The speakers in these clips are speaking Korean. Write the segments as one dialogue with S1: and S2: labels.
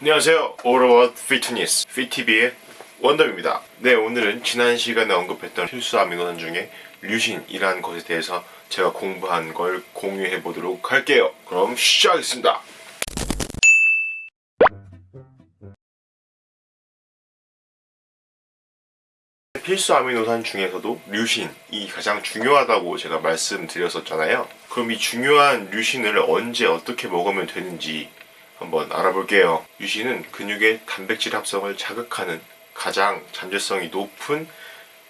S1: 안녕하세요. 오로봇 피트니스 피티비의 원덤입니다. 네, 오늘은 지난 시간에 언급했던 필수 아미노산 중에 류신이라는 것에 대해서 제가 공부한 걸 공유해 보도록 할게요. 그럼 시작하겠습니다. 필수 아미노산 중에서도 류신이 가장 중요하다고 제가 말씀드렸었잖아요. 그럼 이 중요한 류신을 언제 어떻게 먹으면 되는지 한번 알아볼게요. 류신은 근육의 단백질 합성을 자극하는 가장 잠재성이 높은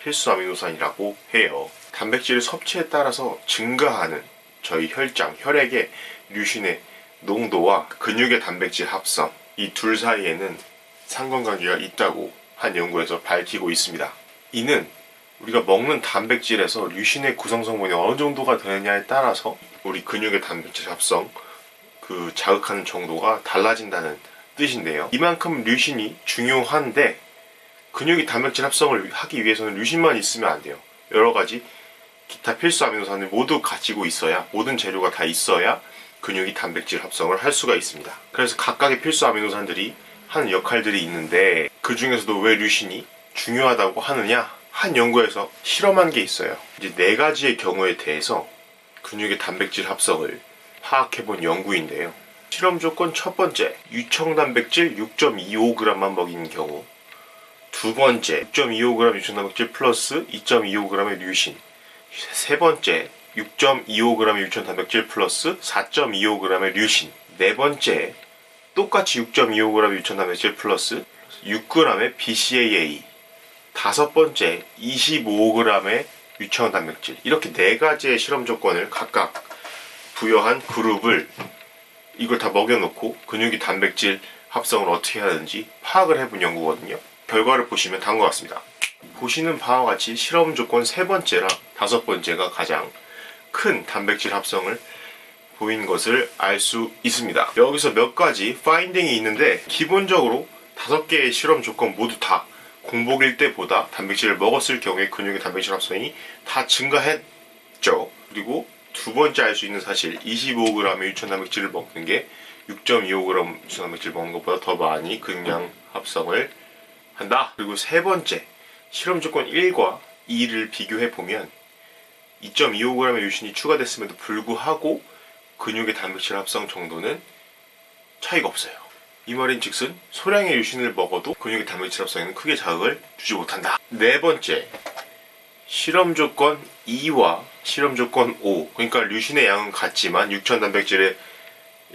S1: 필수 아미노산이라고 해요. 단백질 섭취에 따라서 증가하는 저희 혈장, 혈액의 류신의 농도와 근육의 단백질 합성 이 둘 사이에는 상관관계가 있다고 한 연구에서 밝히고 있습니다. 이는 우리가 먹는 단백질에서 류신의 구성 성분이 어느 정도가 되느냐에 따라서 우리 근육의 단백질 합성 그 자극하는 정도가 달라진다는 뜻인데요. 이만큼 류신이 중요한데 근육이 단백질 합성을 하기 위해서는 류신만 있으면 안 돼요. 여러 가지 기타 필수 아미노산을 모두 가지고 있어야 모든 재료가 다 있어야 근육이 단백질 합성을 할 수가 있습니다. 그래서 각각의 필수 아미노산들이 하는 역할들이 있는데 그 중에서도 왜 류신이 중요하다고 하느냐? 한 연구에서 실험한 게 있어요. 이제 네 가지의 경우에 대해서 근육의 단백질 합성을 파악해 본 연구인데요. 실험 조건 첫 번째, 유청 단백질 6.25g만 먹인 경우. 두 번째, 6.25g 유청 단백질 플러스 2.25g의 류신. 세 번째, 6.25g의 유청 단백질 플러스 4.25g의 류신. 네 번째, 똑같이 6.25g 유청 단백질 플러스 6g의 BCAA. 다섯 번째 25g의 유청 단백질 이렇게 네 가지의 실험 조건을 각각 부여한 그룹을 이걸 다 먹여놓고 근육이 단백질 합성을 어떻게 하는지 파악을 해본 연구거든요. 결과를 보시면 다음 것 같습니다. 보시는 바와 같이 실험 조건 세 번째랑 다섯 번째가 가장 큰 단백질 합성을 보인 것을 알 수 있습니다. 여기서 몇 가지 파인딩이 있는데 기본적으로 다섯 개의 실험 조건 모두 다 공복일 때보다 단백질을 먹었을 경우에 근육의 단백질 합성이 다 증가했죠. 그리고 두 번째 알 수 있는 사실 25g의 유천 단백질을 먹는 게 6.25g 유천 단백질 먹는 것보다 더 많이 근량 합성을 한다. 그리고 세 번째 실험 조건 1과 2를 비교해 보면 2.25g의 유신이 추가됐음에도 불구하고 근육의 단백질 합성 정도는 차이가 없어요. 이 말인 즉슨 소량의 유신을 먹어도 근육의 단백질 합성에는 크게 자극을 주지 못한다. 네 번째, 실험 조건 2와 실험 조건 5. 그러니까 류신의 양은 같지만 육천 단백질의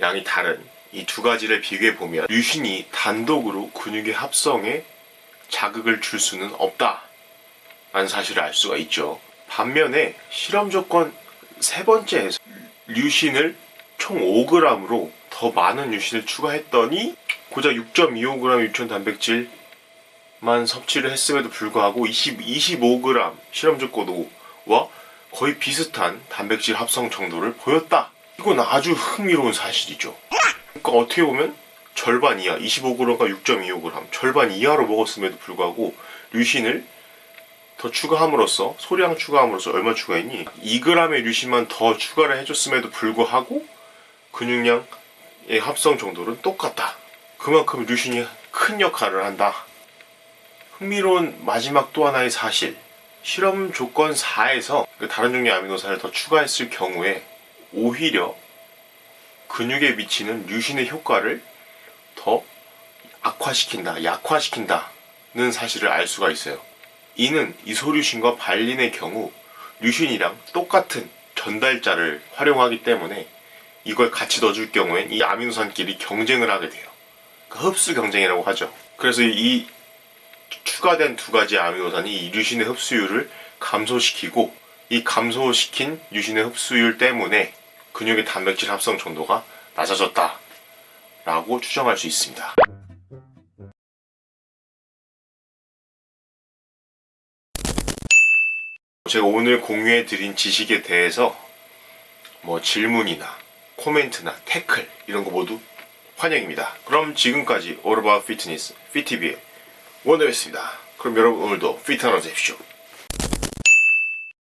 S1: 양이 다른 이 두 가지를 비교해 보면 류신이 단독으로 근육의 합성에 자극을 줄 수는 없다. 라는 사실을 알 수가 있죠. 반면에 실험 조건 세 번째에서 류신을 총 5g으로 더 많은 유신을 추가했더니 고작 6.25g 유천 단백질만 섭취를 했음에도 불구하고 20, 25g 실험 조건 5와 거의 비슷한 단백질 합성 정도를 보였다. 이건 아주 흥미로운 사실이죠. 그러니까 어떻게 보면 절반 이하, 25g과 6.25g 절반 이하로 먹었음에도 불구하고 류신을 더 추가함으로써 소량 추가함으로써 얼마 추가했니? 2g의 류신만 더 추가를 해줬음에도 불구하고 근육량의 합성 정도는 똑같다. 그만큼 류신이 큰 역할을 한다. 흥미로운 마지막 또 하나의 사실. 실험 조건 4에서 그 다른 종류의 아미노산을 더 추가했을 경우에 오히려 근육에 미치는 류신의 효과를 더 악화시킨다, 약화시킨다는 사실을 알 수가 있어요. 이는 이소류신과 발린의 경우 류신이랑 똑같은 전달자를 활용하기 때문에 이걸 같이 넣어줄 경우엔 이 아미노산끼리 경쟁을 하게 돼요. 그 흡수 경쟁이라고 하죠. 그래서 이 추가된 두 가지 아미노산이 이 류신의 흡수율을 감소시키고 이 감소시킨 류신의 흡수율 때문에 근육의 단백질 합성 정도가 낮아졌다 라고 추정할 수 있습니다. 제가 오늘 공유해 드린 지식에 대해서 뭐 질문이나 코멘트나 태클 이런 거 모두 환영입니다. 그럼 지금까지 About Fitness, FitTV의 원더였습니다. 그럼 여러분 오늘도 피트 하나 되십시오.